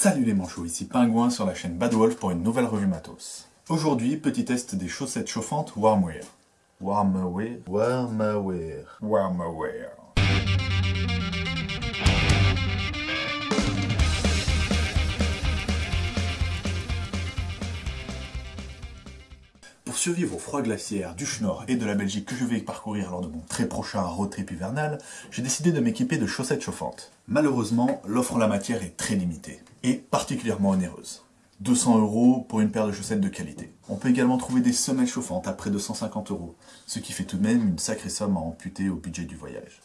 Salut les manchots, ici Pingouin sur la chaîne Bad Wolf pour une nouvelle revue matos. Aujourd'hui, petit test des chaussettes chauffantes Warmwear. Warmwear Warmwear. Warmwear. Pour survivre au froid glaciaire du Schnorr et de la Belgique que je vais parcourir lors de mon très prochain road trip hivernal, j'ai décidé de m'équiper de chaussettes chauffantes. Malheureusement, l'offre en la matière est très limitée, et particulièrement onéreuse. 200 euros pour une paire de chaussettes de qualité. On peut également trouver des semelles chauffantes à près de 150 euros, ce qui fait tout de même une sacrée somme à amputer au budget du voyage.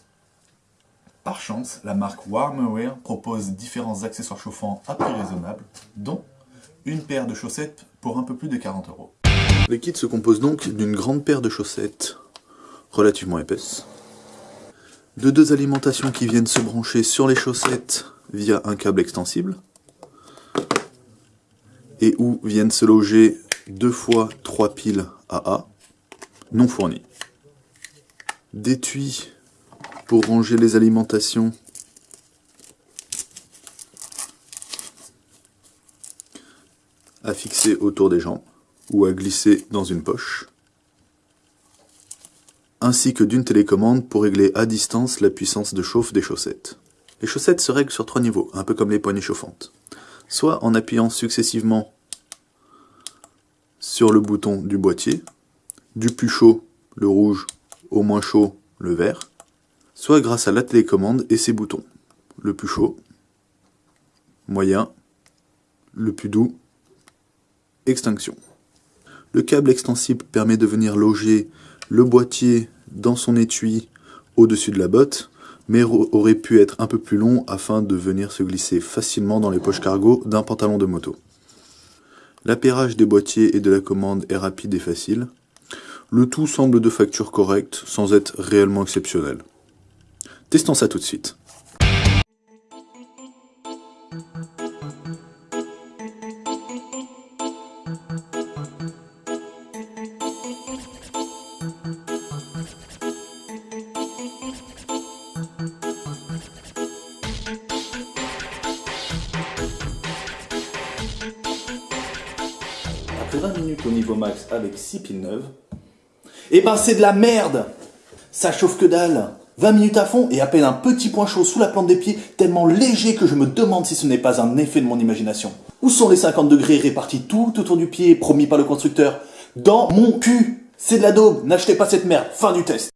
Par chance, la marque Warmwear propose différents accessoires chauffants à prix raisonnable, dont une paire de chaussettes pour un peu plus de 40 euros. Le kit se compose donc d'une grande paire de chaussettes relativement épaisses, de deux alimentations qui viennent se brancher sur les chaussettes via un câble extensible, et où viennent se loger deux fois trois piles AA non fournies. D'étui pour ranger les alimentations à fixer autour des jambes ou à glisser dans une poche, ainsi que d'une télécommande pour régler à distance la puissance de chauffe des chaussettes. Les chaussettes se règlent sur trois niveaux, un peu comme les poignées chauffantes. Soit en appuyant successivement sur le bouton du boîtier, du plus chaud, le rouge, au moins chaud, le vert, soit grâce à la télécommande et ses boutons, le plus chaud, moyen, le plus doux, extinction. Le câble extensible permet de venir loger le boîtier dans son étui au-dessus de la botte, mais aurait pu être un peu plus long afin de venir se glisser facilement dans les poches cargo d'un pantalon de moto. L'appairage des boîtiers et de la commande est rapide et facile. Le tout semble de facture correcte, sans être réellement exceptionnel. Testons ça tout de suite. Après 20 minutes au niveau max avec 6 piles neuves, et ben c'est de la merde! Ça chauffe que dalle. 20 minutes à fond et à peine un petit point chaud sous la plante des pieds, tellement léger que je me demande si ce n'est pas un effet de mon imagination. Où sont les 50 degrés répartis tout autour du pied, promis par le constructeur? Dans mon cul c'est de la daube, n'achetez pas cette merde, fin du test.